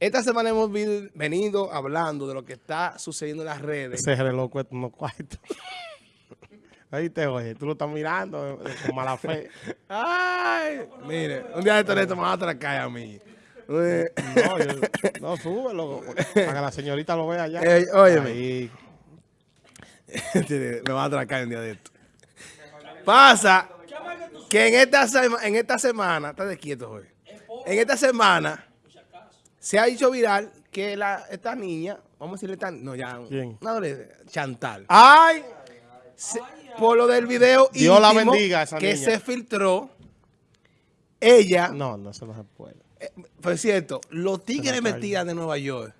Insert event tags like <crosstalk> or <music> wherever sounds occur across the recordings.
Esta semana hemos venido hablando de lo que está sucediendo en las redes. Ese reloj cuesta unos cuartos. <laughs> Ahí te oye, tú lo estás mirando eh, con mala fe. Ay, mire, un día de esto me va a atracar a mí. Eh, No, yo- <laughs> no súbelo para que la señorita lo vea allá. Ey, óyeme. Ahí. me va a atracar un día de esto. Pasa que en esta, sema- en esta semana, está quieto hoy. En esta semana se ha hecho viral que la, esta niña, vamos a decirle esta, no ya, ¿Quién? Chantal. ¡Ay! Se- por lo del video Dios la bendiga a esa que niña. se filtró, ella, No, no, eso no se puede. eh, por cierto, los tigres metidas de Nueva York,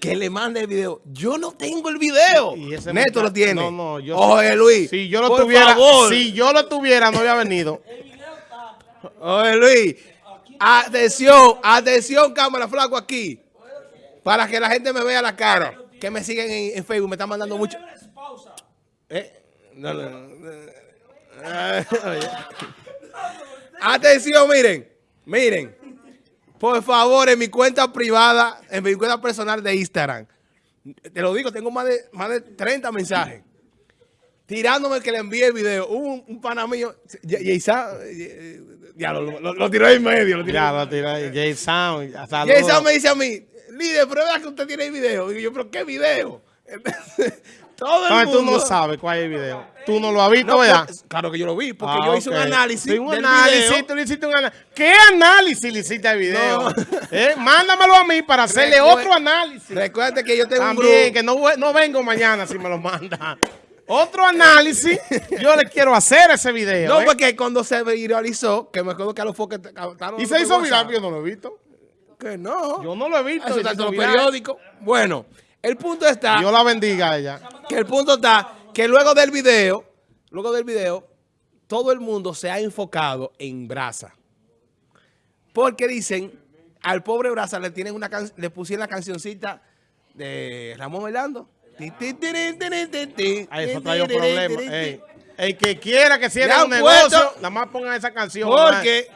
que le mande el video. Yo no tengo el video. Y ese Neto lo tiene. No, no, yo Oye, Luis. Si yo lo por tuviera, favor. si yo lo tuviera, no había venido. <laughs> Oye, Luis. Atención, atención, cámara flaco aquí. Para que la gente me vea la cara. Que me siguen en, Facebook, me están mandando mucho. Eh. <laughs> Atención, miren. Miren. Por favor, en mi cuenta privada, en mi cuenta personal de Instagram. Te lo digo, tengo más de, más de 30 mensajes. Tirándome que le envíe el video. Hubo un, un pana mío, ya, ya, Isa- eh, ya lo, lo- lo tiró en medio. Lo tiró Ya, lo tiré. Jay Sound. hasta y esa luego. me dice a mí, líder, verdad que usted tiene el video. Digo yo, pero ¿qué video? <laughs> Todo el No, mundo. tú no sabes cuál es el video. Tú no lo has visto, No, ¿verdad? pues, claro que yo lo vi, porque Ah, yo hice un análisis Sí, un del análisis, video. tú le hiciste un análisis. ¿Qué análisis le hiciste al video? No. <laughs> Eh, Mándamelo a mí para hacerle Recuer- otro análisis. Recuerda que yo tengo un También, grupo. que no, no vengo mañana si me lo manda. <laughs> Otro análisis, <laughs> yo le quiero hacer ese video. No, ¿eh? porque cuando se viralizó, que me acuerdo que a los foques Y se hizo viral, pero yo no lo he visto. Que no. Yo no lo he visto. Eso y está en los periódicos. Bueno, el punto está Dios la bendiga a ella. que el punto está que luego del video, luego del video, todo el mundo se ha enfocado en Brasa. Porque dicen, al pobre Brasa le tienen una can- le pusieron la cancioncita de Ramón Orlando. Eso trae un problema. Ey, el que quiera que cierre un negocio, nada más pongan esa canción. Porque-.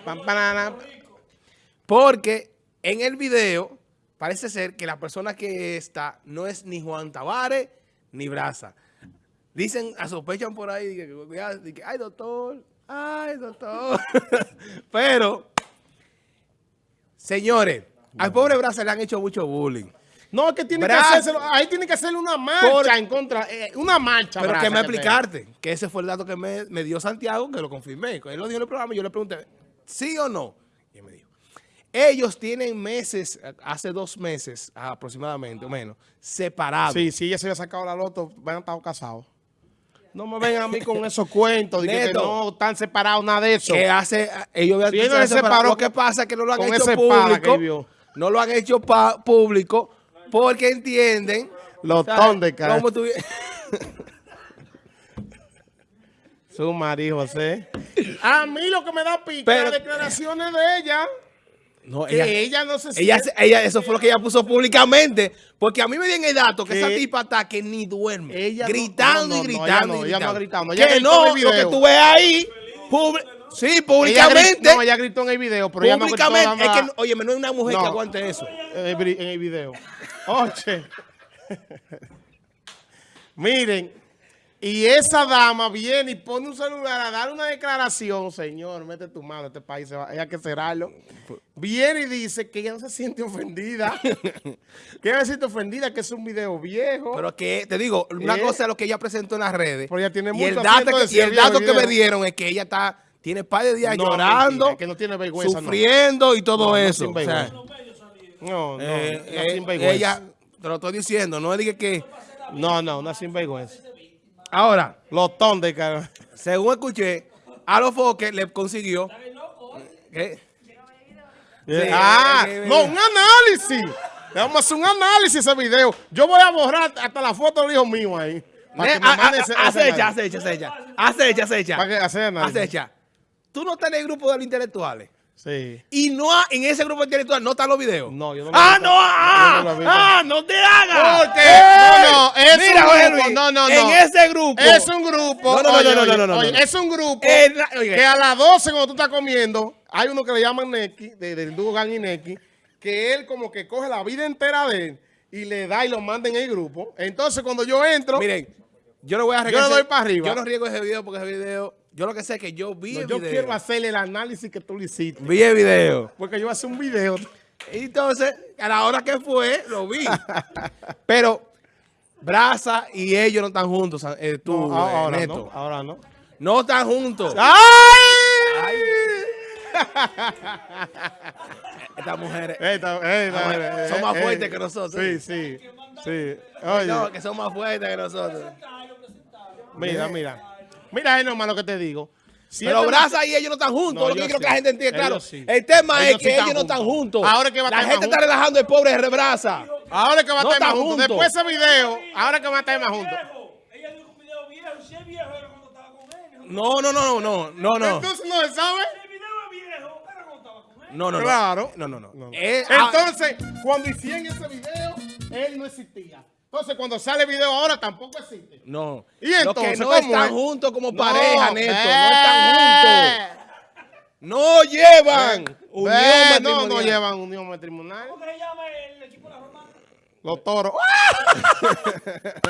Porque en el video parece ser que la persona que está no es ni Juan Tavares ni Brasa. Dicen, sospechan por ahí, que, ay doctor, ay doctor. <laughs> Pero, señores, al pobre Brasa le han hecho mucho bullying. No, es que tiene que hacerse, ahí tiene que hacerle una marcha Por- en contra, eh, una marcha. Pero que me explicarte, que ese fue el dato que me, me dio Santiago, que lo confirmé. Él lo dijo en el programa y yo le pregunté, ¿sí o no? Y él me dijo, ellos tienen meses, hace dos meses aproximadamente, o menos, separados. Sí, si ella se había sacado la loto, van a estar casados. No me vengan a mí con esos cuentos de que, no están separados, nada de eso. que hace, ellos él no se separó Lo que pasa es que no lo han hecho público. No lo han hecho público porque entienden. Los cara. Como tuvi- <laughs> Su marido, José. A mí lo que me da pica Pero- las declaraciones de ella, No, que ella, ella, no se ella, siente- ella, eso fue lo que ella puso públicamente. Porque a mí me dieron el dato que Que- esa tipa está que ni duerme. Ella gritando no, no, y gritando. ella no, y ella no ha gritando. ella que no, lo que tú ves ahí. publi- sí, ella públicamente. gritó, no, ella gritó en el video, pero ella no gritó públicamente. es que, oye, no hay una mujer No. que aguante eso. en el, vi- en el video. Oye. Miren, y esa dama viene y pone un celular a dar una declaración, señor, mete tu mano, este país se va, hay que cerrarlo. Viene y dice que ella no se siente ofendida, que ella se siente ofendida, que es un video viejo. Pero que, te digo, una ¿Eh? cosa es lo que ella presentó en las redes. Pero ella tiene y el mucho dato, acento que, y el dato que me dieron es que ella está, tiene par de días No, llorando, mentira, que no tiene vergüenza, no. sufriendo y todo no eso. sin O sea, vergüenza. No, no, eh, una eh, sinvergüenza. ella, te lo estoy diciendo, no dije que... No, no, una sinvergüenza. Ahora, Los tondes, cara. según escuché, a los foques le consiguió... ¿Qué? Sí, ah, eh, eh, no, eh. un análisis. Vamos a hacer un análisis ese video. Yo voy a borrar hasta la foto del hijo mío ahí. Ese Acecha, acecha, acecha. Acecha, acecha. Acecha. Tú no estás en el grupo de los intelectuales. Sí. Y no en ese grupo intelectual no están los videos. No, yo no lo Ah, no, ah, Yo no lo visto. ah, no te hagas. Porque, ¡Ey! no, no, es Mira, un grupo, Luis, no, no, En no. ese grupo. Es un grupo. No, no, no, oye, no, no, oye, no, no, oye, no. Es un grupo En oye. que a las 12 cuando tú estás comiendo, hay uno que le llaman Neki, de- del dúo Gang y Neki, que él como que coge la vida entera de él y le da y lo manda en el grupo. Entonces cuando yo entro, Miren, yo no voy a Yo le arriesgar. doy para arriba. Yo no riesgo ese video porque ese video, yo lo que sé es que yo vi no, el yo video. quiero hacerle el análisis que tú le hiciste. Vi el video. Porque yo voy a hacer un video. Entonces, a la hora que fue, lo vi. <laughs> Pero Brasa y ellos no están juntos, eh, tú, No, eh, ahora Neto. no, ahora no. No están juntos. ¡Ay! <laughs> Estas mujeres Esta- esta- bueno, son más eh, fuertes eh, que nosotros. Sí, sí. sí. Oye, no, que son más fuertes que nosotros. mira, mira. Mira, es normal lo que te digo. Si Pero Brasa y ellos no están juntos. No, lo que yo yo quiero sí. que la gente entienda. Claro, sí. el tema Ellos es sí que ellos no están juntos. Ahora es que va a la gente está relajando el pobre Brasa. Ahora es que va a No estar más juntos. juntos. Después de ese video, ahora es que va a estar más juntos. Ella dijo un video viejo. Si es viejo era cuando estaba con él. No, no, no, no, no, no. Entonces no se sabe. El video es viejo. Era cuando estaba con él. No, no, no. Claro. No, no, no. No. Eh, ah, Entonces, cuando hicieron ese video, él no existía. Entonces, cuando sale el video ahora, tampoco existe. no. ¿Y Los entonces que no están es? juntos como No, pareja, Neto. No están juntos. No llevan Ve, unión no, no matrimonial. llevan unión matrimonial. ¿Cómo se llama el equipo de la Romana? Los toros. <laughs>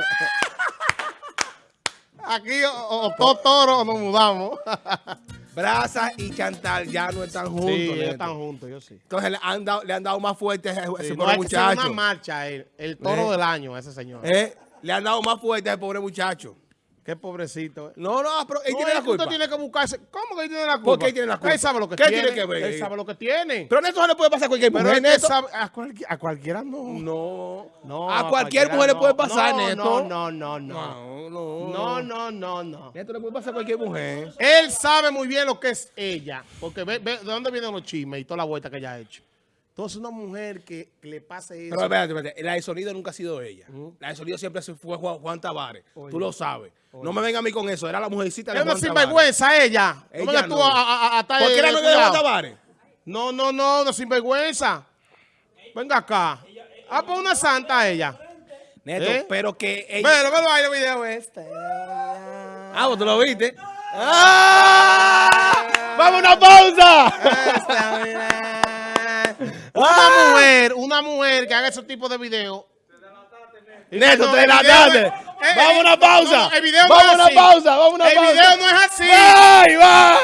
Aquí o, o todos toros o nos mudamos. <laughs> Brasa y Chantal ya no están juntos. sí, ellos están juntos, yo sí. Entonces le han dado, le han dado más fuerte a ese, Sí, pobre que hacer una muchacho. marcha él. El toro Eh. del año, a ese señor. Eh, Le han dado más fuerte a ese pobre muchacho. Qué pobrecito. No, no, pero él No, tiene la culpa. tiene que buscarse. ¿Cómo que él tiene la culpa? ¿Por qué él tiene la culpa? Él sabe lo que ¿Qué tiene. tiene que ver? Él sabe lo que tiene. Pero Neto no le puede pasar a cualquier Pero mujer, que Neto. sabe- a, cualqui- a cualquiera no. No. No, a cualquier cualquiera mujer le puede pasar, no, Neto. No, no, no, no. No, no. No, no, no, no. Neto le puede pasar a cualquier mujer. Él sabe muy bien lo que es ella, porque ve, ve de dónde vienen los chismes y toda la vuelta que ella ha hecho. Entonces, una mujer que, que le pase eso. Pero espérate, espérate. La de sonido nunca ha sido ella. La de sonido siempre fue Juan, Juan Tavares. Tú lo sabes. No me venga a mí con eso. Era la mujercita de es una Juan Tavares. sinvergüenza ella. No Ella tú no. a, a, a estar ¿Por qué era novia de Juan. Tavares? No, no, no, no sinvergüenza. Venga acá. Ah, pues una santa ella. Neto, ¿Eh? pero que ella... Bueno, ahí el video este. Ah, ¿vos tú lo viste? ¡Ah! ¡Vamos a una pausa! Una mujer, una mujer que haga ese tipo de video. Neto, te el no es- eh, Vamos a una pausa. el Vamos a una pausa, vamos a una El pausa. video no es así. ¡Ay, va!